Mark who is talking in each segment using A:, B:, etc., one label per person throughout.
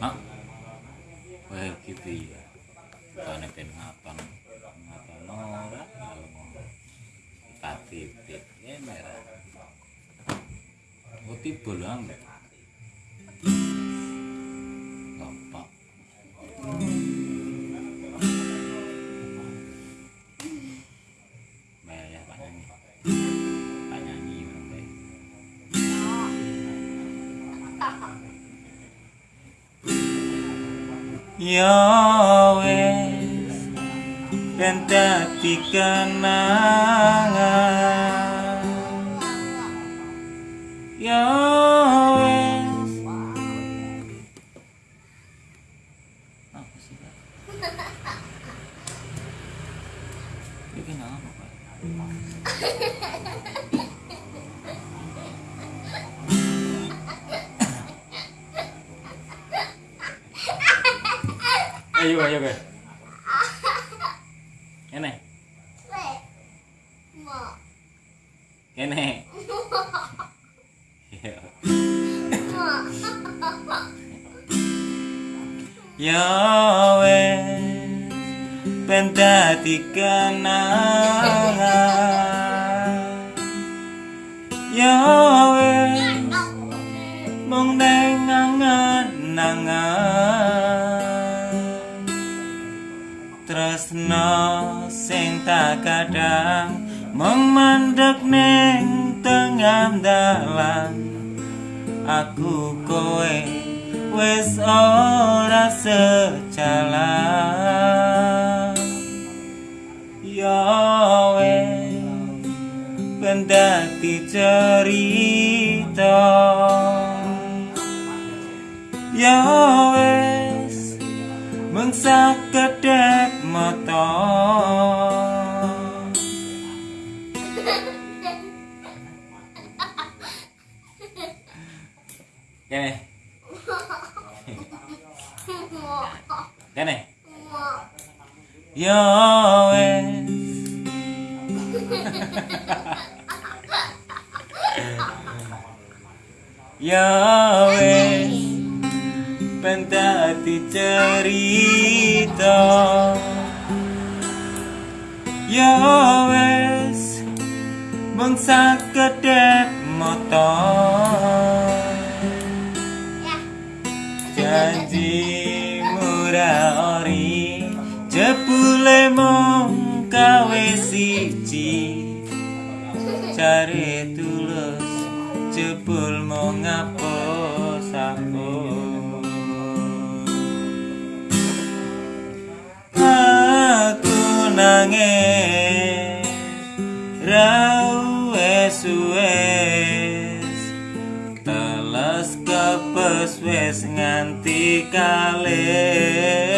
A: mak, Well, gitu ya. Bukan pen ngapang. Ngapang mau Pati titik ya merah. Oh, Uti bolang. Gampang. Merah
B: Pak Nyanyi. Pak
A: Nyanyi.
B: Ya wes ben dadi kenangan Ya wes Apa sih Pak? Ini kenapa Pak?
A: Đây vô
C: kìa, vô kìa.
A: Cái này.
C: Cái
B: này. Yahweh pentatikan Yahweh mong đang ngang ngang tresno sing tak kadang mung mandek ning tengah dalan. Aku kowe wis ora sejalan. Ya wes ben dadi cerita. Ya wes mung sakedhek
A: kene
B: ya wes ya wes ben dadi cerita. Ya wes mung sakedhek mata siji. Cari tulus jebul mau ngapus aku aku nangis rau wes teles kepes wes nganti kalih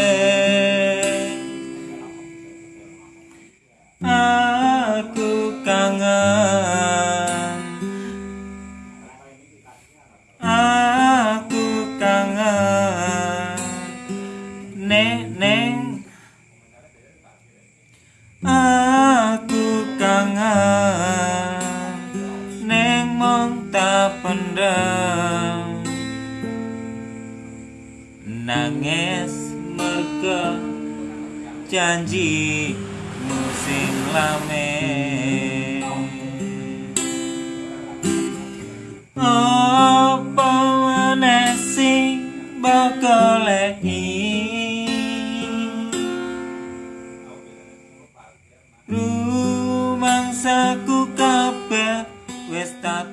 B: nangis merga janji musim lame apa meneh sing bakal rumangsaku kabeh wis tak